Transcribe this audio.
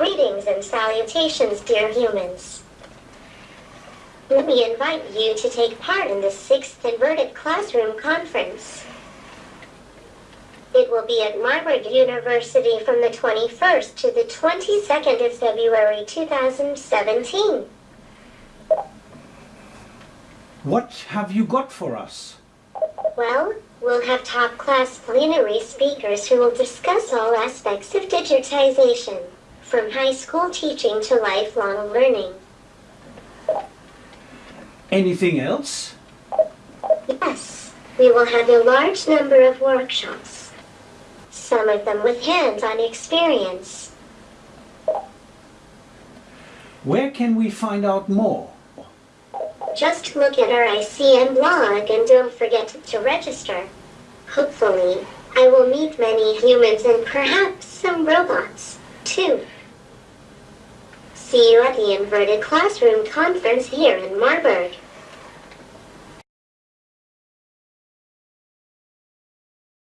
Greetings and salutations, dear humans. Let me invite you to take part in the 6th Inverted Classroom Conference. It will be at Marburg University from the 21st to the 22nd of February 2017. What have you got for us? Well, we'll have top class plenary speakers who will discuss all aspects of digitization, from high school teaching to lifelong learning. Anything else? Yes, we will have a large number of workshops, some of them with hands on experience. Where can we find out more? Just look at our ICM blog and don't forget to register. Hopefully, I will meet many humans and perhaps some robots. See you at the Inverted Classroom Conference here in Marburg.